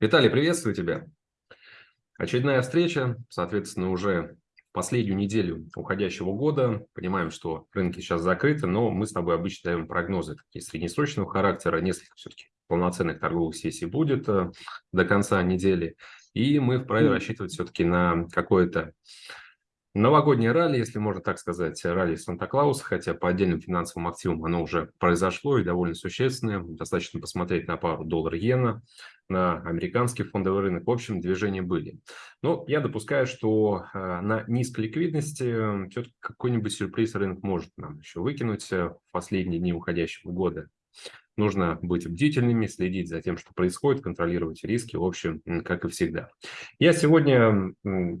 Виталий, приветствую тебя. Очередная встреча, соответственно, уже последнюю неделю уходящего года. Понимаем, что рынки сейчас закрыты, но мы с тобой обычно даем прогнозы такие среднесрочного характера. Несколько все-таки полноценных торговых сессий будет э, до конца недели. И мы вправе рассчитывать все-таки на какое-то Новогоднее ралли, если можно так сказать, ралли Санта-Клауса, хотя по отдельным финансовым активам оно уже произошло и довольно существенное. Достаточно посмотреть на пару доллар-иена, на американский фондовый рынок. В общем, движения были. Но я допускаю, что э, на низкой ликвидности все-таки какой-нибудь сюрприз рынок может нам еще выкинуть э, в последние дни уходящего года. Нужно быть бдительными, следить за тем, что происходит, контролировать риски, в общем, как и всегда. Я сегодня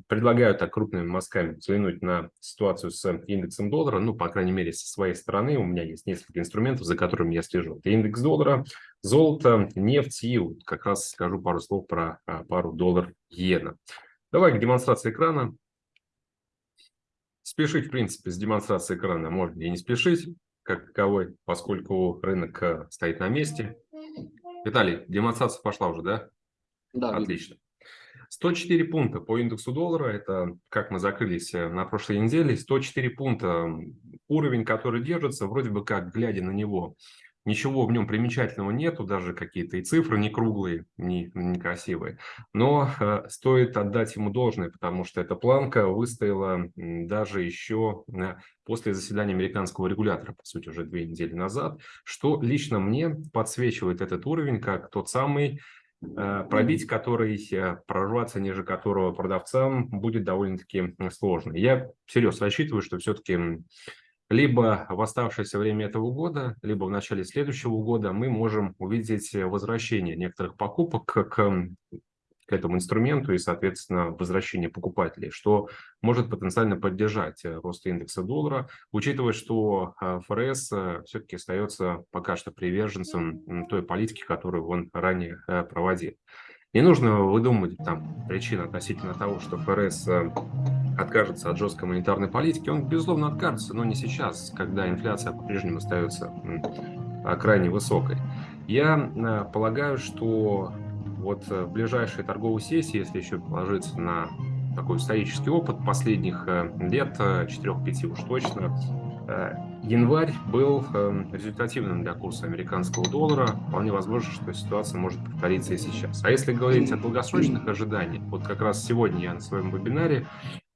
предлагаю так крупными мазками взглянуть на ситуацию с индексом доллара, ну, по крайней мере, со своей стороны. У меня есть несколько инструментов, за которыми я слежу. Это индекс доллара, золото, нефть и вот как раз скажу пару слов про а, пару доллар-иена. Давай к демонстрации экрана. Спешить, в принципе, с демонстрацией экрана можно и не спешить как таковой, поскольку рынок э, стоит на месте. Виталий, демонстрация пошла уже, да? Да. Отлично. 104 пункта по индексу доллара, это как мы закрылись э, на прошлой неделе, 104 пункта, уровень, который держится, вроде бы как, глядя на него, Ничего в нем примечательного нету, даже какие-то и цифры не круглые, не, не красивые. Но э, стоит отдать ему должное, потому что эта планка выстояла даже еще э, после заседания американского регулятора, по сути, уже две недели назад, что лично мне подсвечивает этот уровень как тот самый, э, пробить который, э, прорваться ниже которого продавцам будет довольно-таки сложно. Я серьезно рассчитываю, что все-таки либо в оставшееся время этого года, либо в начале следующего года мы можем увидеть возвращение некоторых покупок к, к этому инструменту и, соответственно, возвращение покупателей, что может потенциально поддержать э, рост индекса доллара, учитывая, что э, ФРС э, все-таки остается пока что приверженцем той политики, которую он ранее проводил. Не нужно выдумывать там причины относительно того, что ФРС откажется от жесткой монетарной политики. Он, безусловно, откажется, но не сейчас, когда инфляция по-прежнему остается а, крайне высокой. Я полагаю, что вот в ближайшей торговой сессии, если еще положиться на такой исторический опыт последних лет, 4-5 уж точно, Э, январь был эм, результативным для курса американского доллара. Вполне возможно, что ситуация может повториться и сейчас. А если говорить о долгосрочных ожиданиях, вот как раз сегодня я на своем вебинаре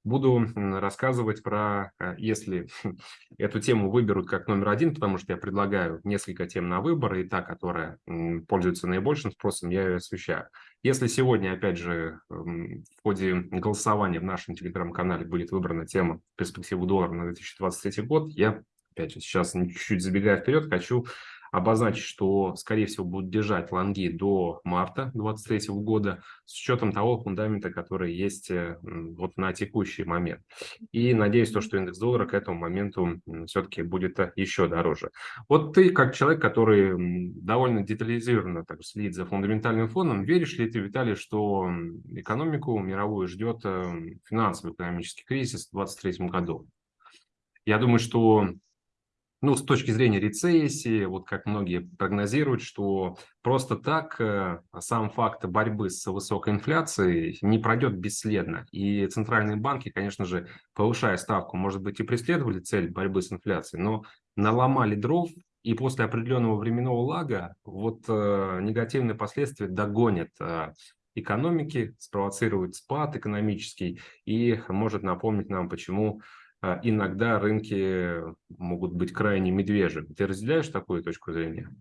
буду рассказывать про, э, если эту тему выберут как номер один, потому что я предлагаю несколько тем на выбор, и та, которая пользуется наибольшим спросом, я ее освещаю. Если сегодня, опять же, в ходе голосования в нашем телеграм-канале будет выбрана тема перспективы доллара на 2023 год, я, опять же, сейчас чуть-чуть забегая вперед, хочу обозначить, что, скорее всего, будут держать лонги до марта 2023 года с учетом того фундамента, который есть э, вот на текущий момент. И надеюсь, то, что индекс доллара к этому моменту все-таки будет э, еще дороже. Вот ты, как человек, который довольно детализированно так, следит за фундаментальным фоном, веришь ли ты, Виталий, что экономику мировую ждет э, финансовый экономический кризис в 2023 году? Я думаю, что ну, с точки зрения рецессии, вот как многие прогнозируют, что просто так э, сам факт борьбы с высокой инфляцией не пройдет бесследно. И центральные банки, конечно же, повышая ставку, может быть, и преследовали цель борьбы с инфляцией, но наломали дров, и после определенного временного лага вот э, негативные последствия догонят э, экономики, спровоцирует спад экономический и может напомнить нам, почему иногда рынки могут быть крайне медвежьими. Ты разделяешь такую точку зрения?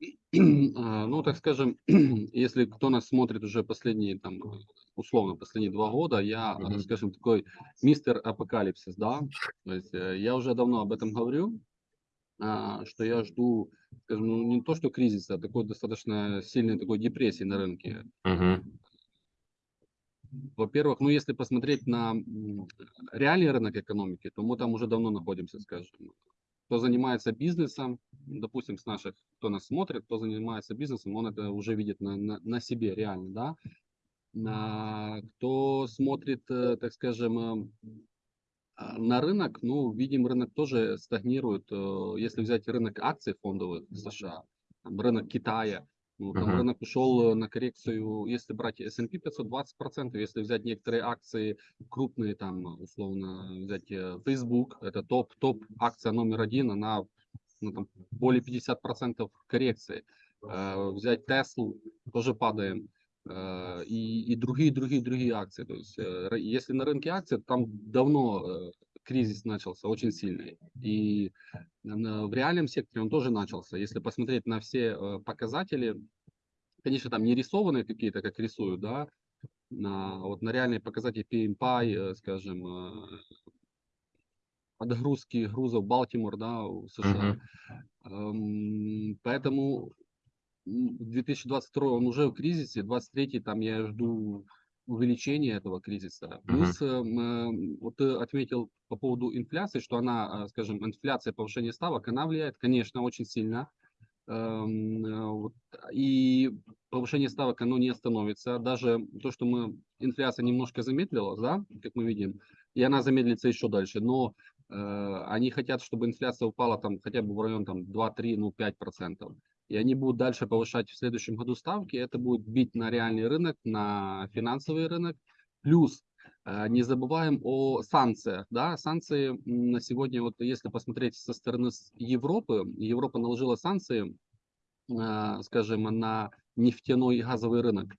А, ну, так скажем, если кто нас смотрит уже последние, там, условно, последние два года, я, mm-hmm. скажем, такой мистер апокалипсис, да, то есть э, я уже давно об этом говорю, а, что я жду, скажем, ну, не то, что кризиса, а такой достаточно сильной такой депрессии на рынке. Mm-hmm. Во-первых, ну если посмотреть на реальный рынок экономики, то мы там уже давно находимся, скажем. Кто занимается бизнесом, допустим, с наших, кто нас смотрит, кто занимается бизнесом, он это уже видит на, на, на себе реально, да. На, кто смотрит, э, так скажем, э, а, на рынок, ну, видим, рынок тоже стагнирует. Э, если взять рынок акций фондовых США, рынок Китая, там рынок ушел на коррекцию, если брать S&P 500, 20%, если взять некоторые акции крупные, там, условно, взять э, Facebook, это топ, топ акция номер один, она ну, там, более 50% коррекции. Э, взять Tesla, тоже падаем. Э, и, и другие, другие, другие акции. То есть, э, если на рынке акций, там давно э, кризис начался очень сильный. И на- в реальном секторе он тоже начался. Если посмотреть на все э, показатели, конечно, там не рисованные какие-то, как рисуют, да, на, вот на реальные показатели PMPI, э, скажем, э, отгрузки грузов Балтимор, да, в США. Эм, Поэтому м, 2022 он уже в кризисе, 23 там я жду увеличения этого кризиса. Плюс, эм, вот ты отметил по поводу инфляции, что она, э, скажем, инфляция, повышение ставок, она влияет, конечно, очень сильно. Эм, э, И повышение ставок, оно не остановится. Даже то, что мы, инфляция немножко замедлилась, да, как мы видим, и она замедлится еще дальше, но э, они хотят, чтобы инфляция упала там хотя бы в район там 2-3, ну 5 процентов. И они будут дальше повышать в следующем году ставки. Это будет бить на реальный рынок, на финансовый рынок. Плюс э, не забываем о санкциях. Да? Санкции на сегодня, вот если посмотреть со стороны Европы, Европа наложила санкции, э, скажем, на нефтяной и газовый рынок.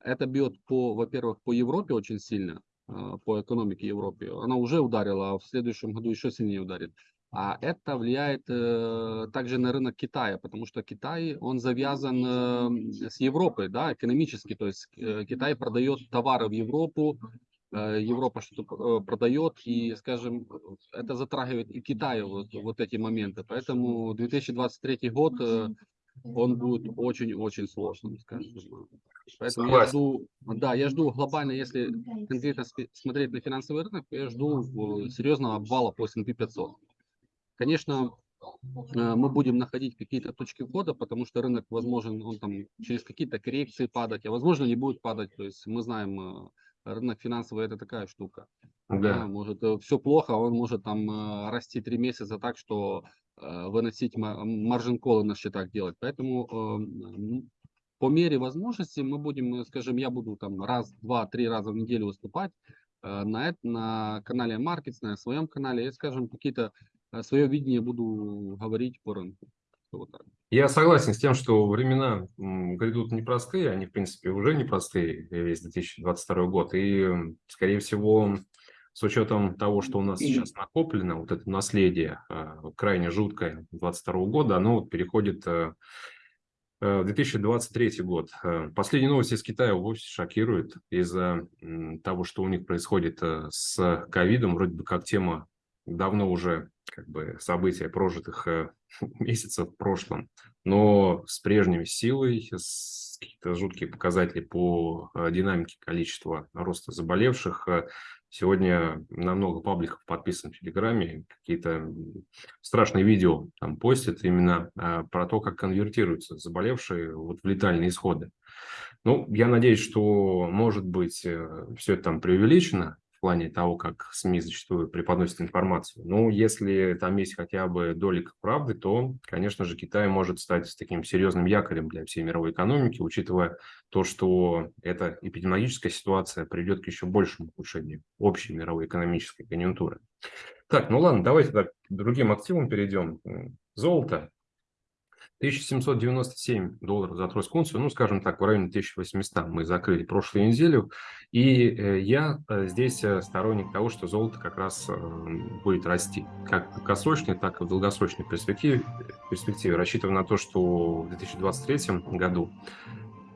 Это бьет по, во-первых, по Европе очень сильно, э, по экономике Европы. Она уже ударила, а в следующем году еще сильнее ударит. А это влияет э, также на рынок Китая, потому что Китай, он завязан э, с Европой, да, экономически. То есть э, Китай продает товары в Европу, э, Европа что-то э, продает, и, скажем, это затрагивает и Китай вот, вот эти моменты. Поэтому 2023 год, э, он будет очень-очень сложным, скажем. Поэтому я жду, да, я жду глобально, если конкретно смотреть на финансовый рынок, я жду серьезного обвала по S&P 500. Конечно, э, мы будем находить какие-то точки входа, потому что рынок, возможен, он там через какие-то коррекции падать, а возможно не будет падать. То есть мы знаем, э, рынок финансовый это такая штука. Да, Да. может все плохо, а он может там э, расти три месяца так, что э, выносить маржин колы на счетах делать. Поэтому э, по мере возможности мы будем, э, скажем, я буду там раз, два, три раза в неделю выступать э, на, на канале Markets, на своем канале, и, скажем, какие-то свое видение буду говорить по рынку. Вот. Я согласен с тем, что времена грядут непростые, они, в принципе, уже непростые, э, весь 2022 год. И, скорее всего, с учетом того, что у нас сейчас накоплено, вот это наследие э, крайне жуткое 2022 года, оно вот переходит э, э, в 2023 год. Последние новости из Китая вовсе шокируют из-за того, что у них происходит с ковидом. Вроде бы как тема давно уже как бы события прожитых э, месяцев в прошлом, но с прежней силой, с какие-то жуткие показатели по э, динамике количества роста заболевших. Э, Сегодня на много пабликов подписан в Телеграме, какие-то страшные видео там постят именно про то, как конвертируются заболевшие вот в летальные исходы. Ну, я надеюсь, что, может быть, все это там преувеличено плане того, как СМИ зачастую преподносят информацию. Но если там есть хотя бы долик правды, то, конечно же, Китай может стать таким серьезным якорем для всей мировой экономики, учитывая то, что эта эпидемиологическая ситуация приведет к еще большему ухудшению общей мировой экономической конъюнктуры. Так, ну ладно, давайте к другим активам перейдем. Золото. 1797 долларов за тройскую ну, скажем так, в районе 1800 мы закрыли прошлую неделю. И э, я э, здесь э, сторонник того, что золото как раз будет расти. Как в краткосрочной, так и в долгосрочной перспективе. перспективе рассчитывая на то, что в 2023 году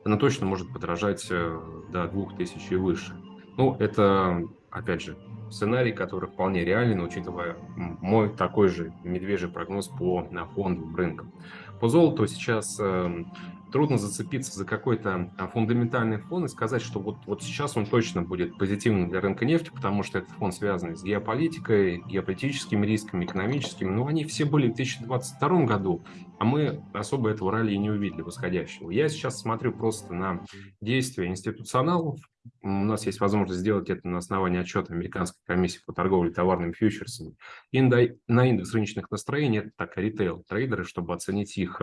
она точно может подорожать до 2000 и выше. Ну, это, опять же, сценарий, который вполне реален, учитывая мой такой же медвежий прогноз по фондовым рынкам. По золоту сейчас э, трудно зацепиться за какой-то фундаментальный фон и сказать, что вот, вот сейчас он точно будет позитивным для рынка нефти, потому что этот фонд связан с геополитикой, геополитическими рисками, экономическими. Но они все были в 2022 году, а мы особо этого ралли не увидели восходящего. Я сейчас смотрю просто на действия институционалов. У нас есть возможность сделать это на основании отчета Американской комиссии по торговле товарными фьючерсами. И на индекс рыночных настроений это так retail-трейдеры, чтобы оценить их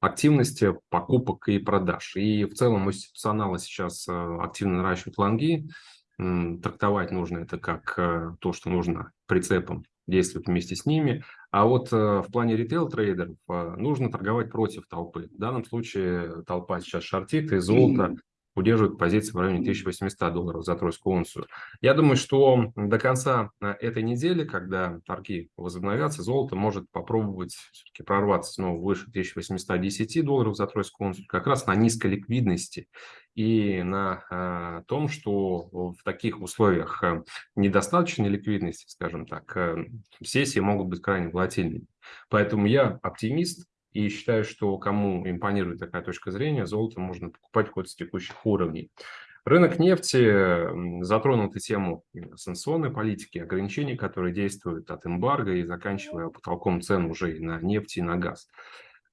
активности покупок и продаж. И в целом у институционала сейчас активно наращивают лонги. Трактовать нужно это как то, что нужно прицепом действовать вместе с ними. А вот в плане retail-трейдеров нужно торговать против толпы. В данном случае толпа сейчас шортит, и золото удерживают позиции в районе 1800 долларов за тройскую унцию. Я думаю, что до конца э, этой недели, когда торги возобновятся, золото может попробовать все-таки прорваться снова выше 1810 долларов за тройскую унцию, как раз на низкой ликвидности и на э, том, что в таких условиях э, недостаточной ликвидности, скажем так, сессии могут быть крайне волатильными. Поэтому я оптимист, и считаю, что кому импонирует такая точка зрения, золото можно покупать хоть с текущих уровней. Рынок нефти затронул эту тему санкционной политики, ограничений, которые действуют от эмбарго и заканчивая потолком цен уже и на нефть, и на газ.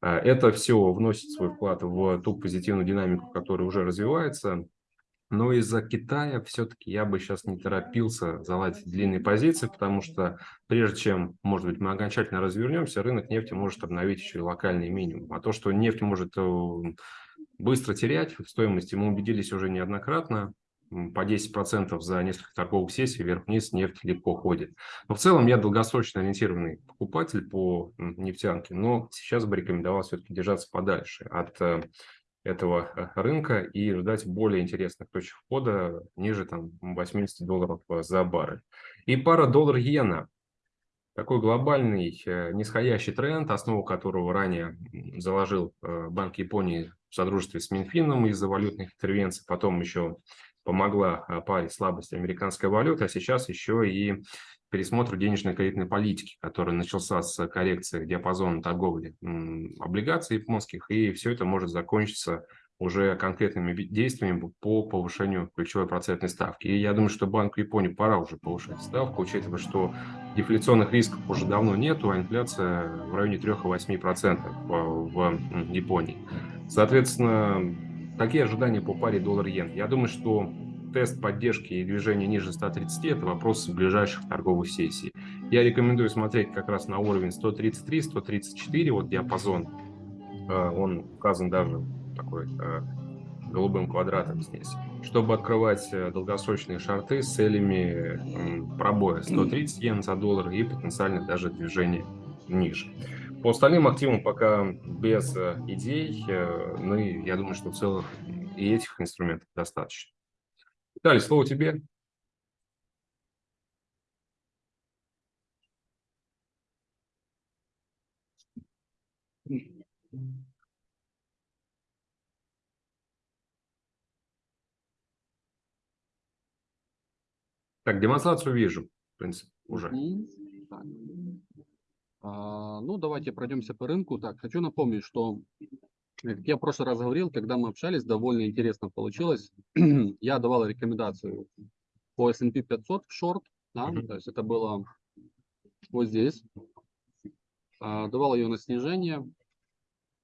Э, это все вносит свой вклад в ту позитивную динамику, которая уже развивается. Но из-за Китая все-таки я бы сейчас не торопился заладить длинные позиции, потому что прежде чем, может быть, мы окончательно развернемся, рынок нефти может обновить еще и локальный минимум. А то, что нефть может э, быстро терять в стоимости, мы убедились уже неоднократно. По 10% за несколько торговых сессий вверх-вниз нефть легко ходит. Но в целом я долгосрочно ориентированный покупатель по нефтянке, но сейчас бы рекомендовал все-таки держаться подальше от э, этого э, рынка и ждать более интересных точек входа ниже там 80 долларов э, за баррель. И пара доллар-иена. Такой глобальный э, нисходящий тренд, основу которого ранее заложил Банк Японии в содружестве с Минфином из-за валютных интервенций, потом еще помогла паре слабости американской валюты, а сейчас еще и пересмотру денежной кредитной политики, который начался с коррекции диапазона торговли облигаций японских, и все это может закончиться уже конкретными действиями по повышению ключевой процентной ставки. И я думаю, что Банку Японии пора уже повышать ставку, учитывая, что дефляционных рисков уже давно нету, а инфляция в районе 3,8% в Японии. Соответственно, какие ожидания по паре доллар-иен? Я думаю, что тест поддержки и движения ниже 130 – это вопрос ближайших торговых сессий. Я рекомендую смотреть как раз на уровень 133-134, вот диапазон, э, он указан даже такой э, голубым квадратом здесь, чтобы открывать э, долгосрочные шарты с целями пробоя 130 йен за доллар и потенциально даже движения ниже. По остальным активам пока без идей, и я думаю, что в целом и этих инструментов достаточно. Виталий, слово тебе. Так, демонстрацию вижу, в принципе, уже. А, ну, давайте пройдемся по рынку. Так, хочу напомнить, что как я в прошлый раз говорил, когда мы общались, довольно интересно получилось. я давал рекомендацию по S&P 500 в шорт, да, mm-hmm. то есть это было вот здесь. А, давал ее на снижение,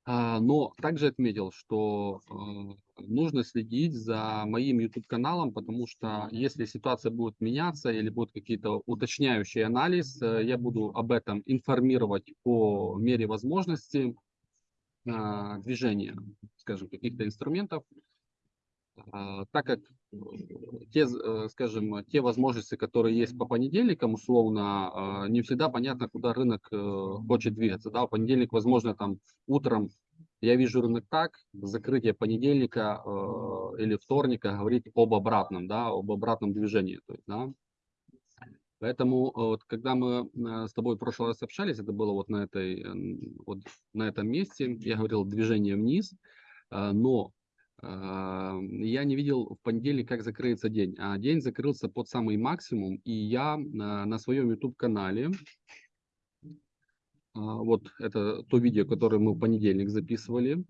а, но также отметил, что а, нужно следить за моим YouTube каналом, потому что если ситуация будет меняться или будут какие-то уточняющие анализ, э, я буду об этом информировать по мере возможности. А, движения, скажем, каких-то инструментов, а, так как э, те, э, скажем, те возможности, которые есть по понедельникам, условно, а, не всегда понятно, куда рынок э, хочет двигаться. Да, в понедельник, возможно, там утром я вижу рынок так, закрытие понедельника или вторника говорит об обратном, да, об обратном движении. То есть, да, Поэтому э, вот, когда мы э, с тобой в прошлый раз общались, это было вот на, этой, вот на этом месте, я говорил движение вниз, э, но я не видел в понедельник, как закрыется день. А день закрылся под самый максимум, и я на своем YouTube-канале, вот это то видео, которое мы в понедельник записывали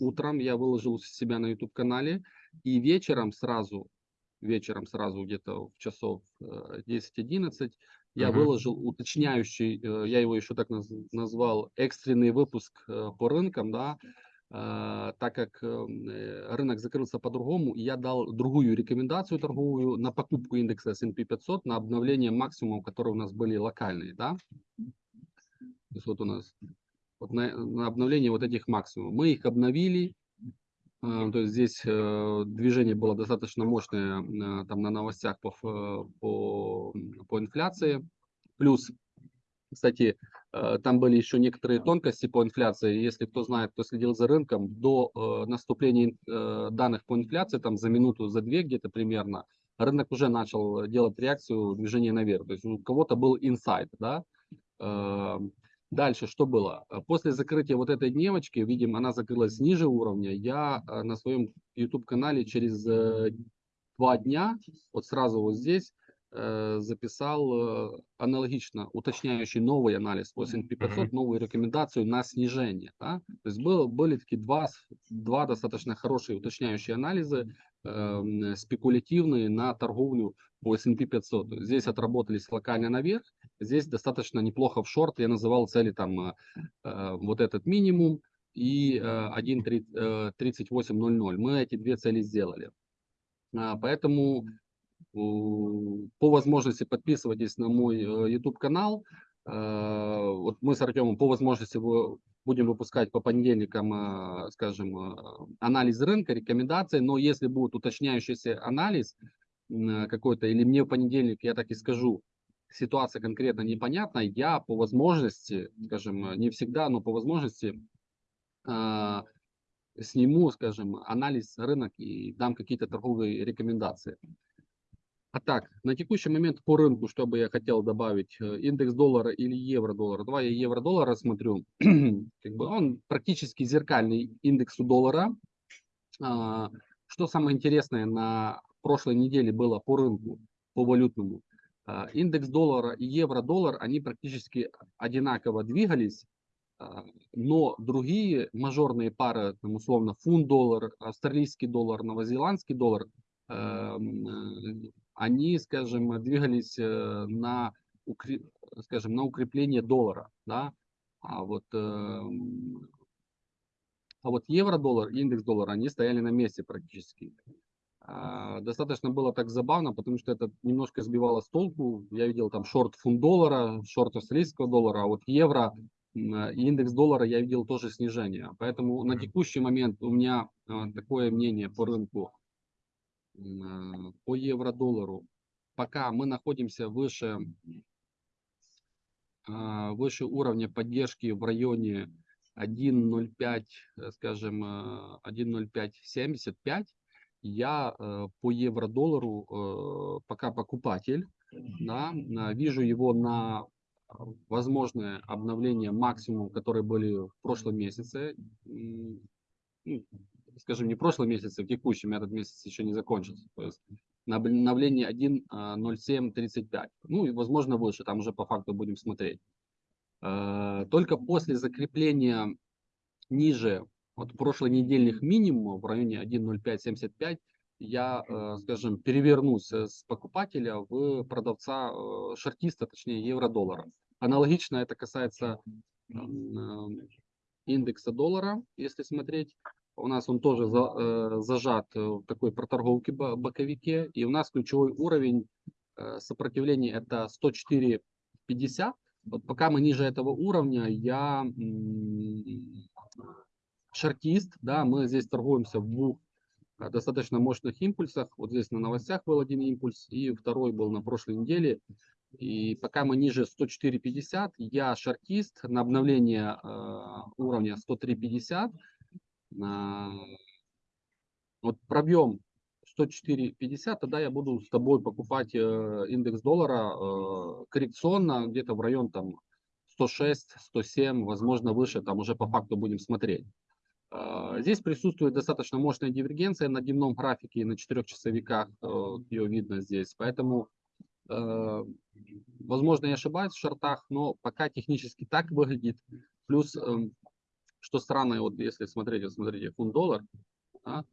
утром, я выложил у себя на YouTube-канале, и вечером сразу вечером сразу где-то в часов 10-11 э, я uh-huh. выложил уточняющий, э, я его еще так назвал, экстренный выпуск э, по рынкам, да, так как рынок закрылся по-другому, я дал другую рекомендацию торговую на покупку индекса S&P 500 на обновление максимумов, которые у нас были локальные, да. То есть вот у нас вот на, на обновление вот этих максимумов. Мы их обновили, то есть здесь э, движение было достаточно мощное э, там на новостях по, по, по инфляции. Плюс, кстати, там были еще некоторые тонкости по инфляции. Если кто знает, кто следил за рынком, до наступления данных по инфляции, там за минуту, за две где-то примерно, рынок уже начал делать реакцию движения наверх. То есть у кого-то был инсайт, да, Дальше что было? После закрытия вот этой дневочки, видим, она закрылась ниже уровня, я э, на своем YouTube-канале через э, два дня, вот сразу вот здесь, э, записал аналогично уточняющий новый анализ по S&P 500, новую рекомендацию на снижение. Да? То есть было, были такие два, два достаточно хорошие уточняющие анализы, э, спекулятивные на торговлю по S&P 500. Здесь отработались локально наверх, здесь достаточно неплохо в шорт. Я называл цели там э, э вот этот минимум и э, 1.3800. Э, Мы эти две цели сделали. А, поэтому по возможности подписывайтесь на мой YouTube канал. Вот мы с Артемом по возможности будем выпускать по понедельникам, скажем, анализ рынка, рекомендации. Но если будет уточняющийся анализ, какой-то, или мне в понедельник, я так и скажу, ситуация конкретно непонятна, я по возможности, скажем, не всегда, но по возможности э, сниму, скажем, анализ рынок и дам какие-то торговые рекомендации. А так, на текущий момент по рынку, что бы я хотел добавить, э, индекс доллара или евро-доллара. Давай я евро-доллар рассмотрю. как бы он практически зеркальный индексу доллара. А, что самое интересное на прошлой неделе было по рынку, по валютному, индекс доллара и евро-доллар, они практически одинаково двигались, а, но другие мажорные пары, там, условно фунт-доллар, австралийский доллар, новозеландский доллар, эм, э, они, скажем, двигались э, на, скажем, на укрепление доллара. Да? А вот эм, а вот евро-доллар индекс доллара, они стояли на месте практически. А, достаточно было так забавно, потому что это немножко сбивало с толку. Я видел там шорт фунт доллара, шорт австралийского доллара, а вот евро и индекс доллара я видел тоже снижение. Поэтому на текущий момент у меня а, такое мнение по рынку, по евро-доллару. Пока мы находимся выше, а, выше уровня поддержки в районе 1.05, скажем, 1.0575, я э, по евро-доллару э, пока покупатель, да, вижу его на возможное обновление максимум, которые были в прошлом месяце, ну, скажем, не в прошлом месяце, в текущем, этот месяц еще не закончился, то есть обновление 1.0735, а, ну и возможно выше, там уже по факту будем смотреть. Э, только после закрепления ниже вот прошлонедельных минимумов в районе 1.0575 я, э, скажем, перевернусь с покупателя в продавца э, шортиста, точнее евро-доллара. Аналогично это касается э, индекса доллара, если смотреть. У нас он тоже за, зажат в такой проторговке боковике. И у нас ключевой уровень сопротивления это 104.50. Вот пока мы ниже этого уровня, я шортист, да, мы здесь торгуемся в двух а, достаточно мощных импульсах. Вот здесь на новостях был один импульс, и второй был на прошлой неделе. И пока мы ниже 104.50, я шортист на обновление э, уровня 103.50. Э, вот пробьем 104.50, тогда я буду с тобой покупать э, индекс доллара э, коррекционно где-то в район там 106, 107, возможно выше, там уже по факту будем смотреть. А, здесь присутствует достаточно мощная дивергенция на дневном графике и на четырехчасовиках, э, ее видно здесь. Поэтому, э, возможно, я ошибаюсь в шортах, но пока технически так выглядит. Плюс, эм, что странно, вот если смотреть, вот смотрите, фунт-доллар, да,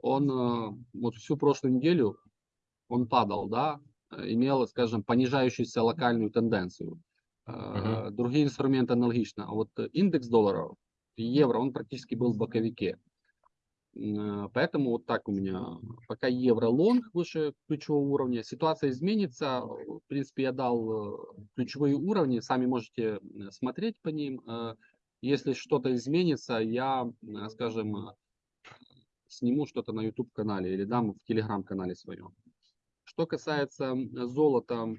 он э, вот всю прошлую неделю он падал, да, имел, скажем, понижающуюся локальную тенденцию. Uh -huh. Другие инструменты аналогично. А вот индекс доллара евро, он практически был в боковике. Э, поэтому вот так у меня, пока евро-лонг выше ключевого уровня, ситуация изменится. В принципе, я дал э, ключевые уровни, сами можете э, смотреть по ним. Если что-то изменится, я, э, скажем, э, сниму что-то на YouTube канале или дам в Telegram канале своем. Что касается золота,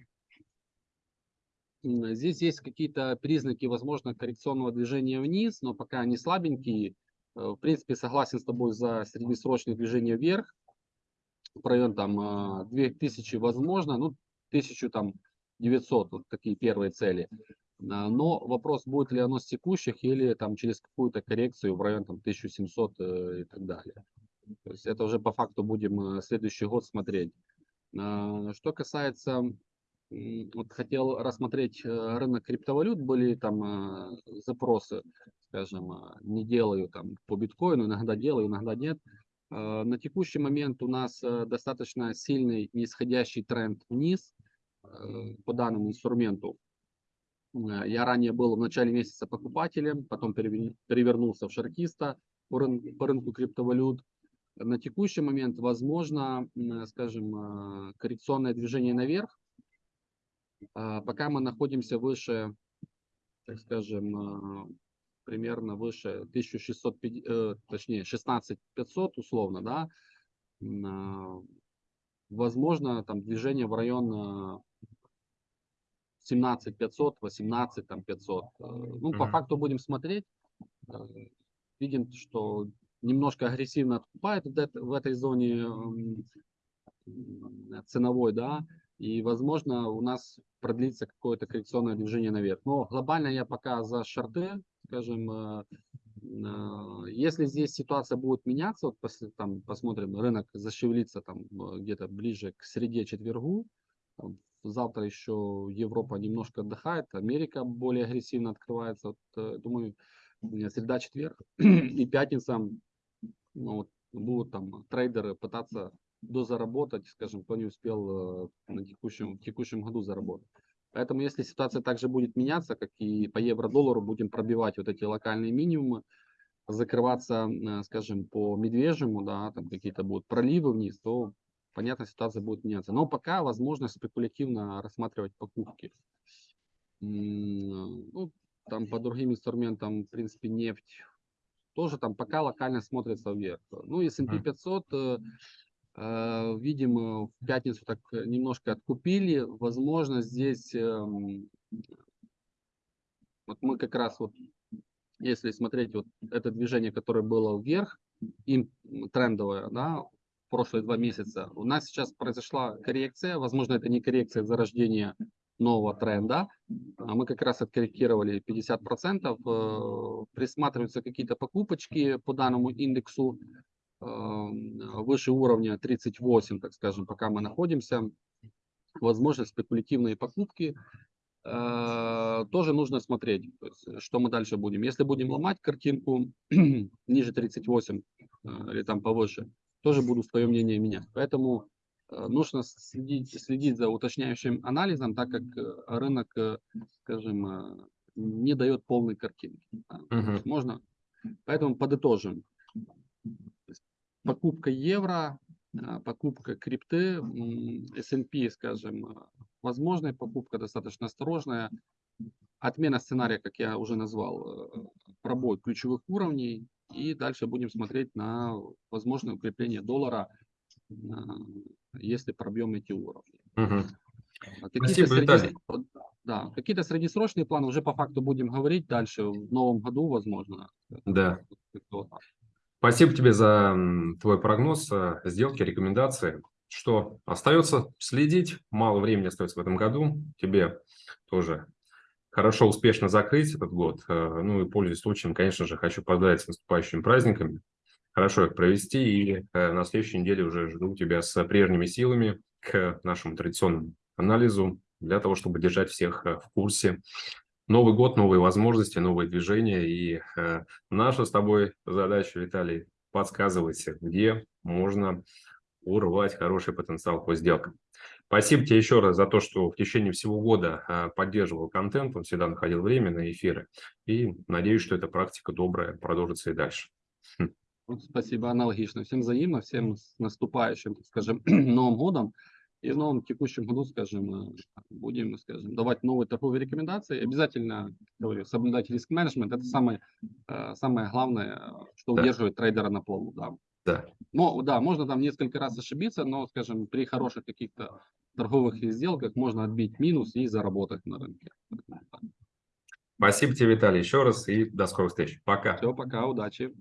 здесь есть какие-то признаки, возможно, коррекционного движения вниз, но пока они слабенькие. Э, В принципе, согласен с тобой за среднесрочное движение вверх. В район там э, 2000 возможно, ну 1000 там 900, вот такие первые цели. А, Но вопрос, будет ли оно с текущих или там через какую-то коррекцию в район там 1700 э, и так далее. То есть это уже по факту будем э, следующий год смотреть. А, Что касается, вот хотел рассмотреть э, рынок криптовалют, были там э, запросы, скажем, э, не делаю там по биткоину, иногда делаю, иногда нет. На текущий момент у нас достаточно сильный нисходящий тренд вниз по данному инструменту. Я ранее был в начале месяца покупателем, потом переве- перевернулся в шортиста по рынку, по рынку криптовалют. На текущий момент возможно, скажем, коррекционное движение наверх. А, Пока мы находимся выше, так скажем, э, примерно выше 1650, э, точнее 16500 условно, да, а, возможно там движение в район э, 17 500, 18 там 500. Э, Ну, по факту будем смотреть. Э, Видим, что немножко агрессивно откупает в этой зоне ценовой, да, и, возможно, у нас продлится какое-то коррекционное движение наверх. Но глобально я пока за шорты, скажем, э, э, если здесь ситуация будет меняться, вот после, там, посмотрим, рынок зашевелится там э, где-то ближе к среде четвергу, там, завтра еще Европа немножко отдыхает, Америка более агрессивно открывается, вот, думаю, среда, четверг и пятница ну, вот, будут там трейдеры пытаться дозаработать, скажем, кто не успел э, на текущем, в текущем году заработать. Поэтому если ситуация также будет меняться, как и по евро-доллару, будем пробивать вот эти локальные минимумы, закрываться, э, скажем, по медвежьему, да, там какие-то будут проливы вниз, то, понятно, ситуация будет меняться. Но пока возможно спекулятивно рассматривать покупки. Ну, там по другим инструментам, в принципе, нефть тоже там пока локально смотрится вверх. Ну, S&P Мгм. 500, э, э, э, в пятницу так э, немножко откупили. Возможно, здесь эм, вот мы как раз вот, если смотреть вот это движение, которое было вверх, им трендовое, да, прошлые два месяца, у нас сейчас произошла коррекция, возможно, это не коррекция зарождения нового тренда, а мы как раз откорректировали 50%, э, присматриваются какие-то покупочки по данному индексу выше уровня 38, так скажем, пока мы находимся, возможно, спекулятивные покупки, э, тоже нужно смотреть, то есть, что мы дальше будем. Если будем ломать картинку ниже 38 э, или там повыше, тоже буду свое мнение менять. Поэтому э, нужно следить, следить за уточняющим анализом, так как э, рынок, э, скажем, э, не дает полной картинки. да. Есть Можно, поэтому подытожим. Покупка евро, а, покупка крипты, S&P, скажем, а, возможная покупка достаточно осторожная. Отмена сценария, как я уже назвал, э, пробой ключевых уровней. И дальше будем смотреть на возможное укрепление доллара, если пробьем эти уровни. А Какие-то, вот, да, какие-то среднесрочные планы уже по факту будем говорить дальше в новом году, возможно. Да. Спасибо тебе за твой прогноз, э, сделки, рекомендации. Что остается следить, мало времени остается в этом году. Тебе тоже хорошо, успешно закрыть этот год. Э, Ну и пользуясь случаем, конечно же, хочу поздравить с наступающими праздниками. Хорошо их провести и э, на следующей неделе уже жду тебя с прежними силами к нашему традиционному анализу для того, чтобы держать всех в курсе. Новый год, новые возможности, новые движения. И э, наша с тобой задача, Виталий, подсказывать, где можно урвать хороший потенциал по сделкам. Спасибо тебе еще раз за то, что в течение всего года э, поддерживал контент, он всегда находил время на эфиры. И надеюсь, что эта практика добрая продолжится и дальше. Вот Спасибо, аналогично. Всем взаимно, всем с наступающим, скажем, Новым годом. И в новом текущем году, скажем, э, будем, скажем, давать новые торговые рекомендации. Обязательно, говорю, соблюдать риск-менеджмент. Это самое, э, самое главное, что Да. удерживает трейдера на плаву. Да. Да. Но, да, можно там несколько раз ошибиться, но, скажем, при хороших каких-то торговых сделках можно отбить минус и заработать на рынке. Спасибо тебе, Виталий, еще раз и до скорых встреч. Пока. Все, пока, удачи.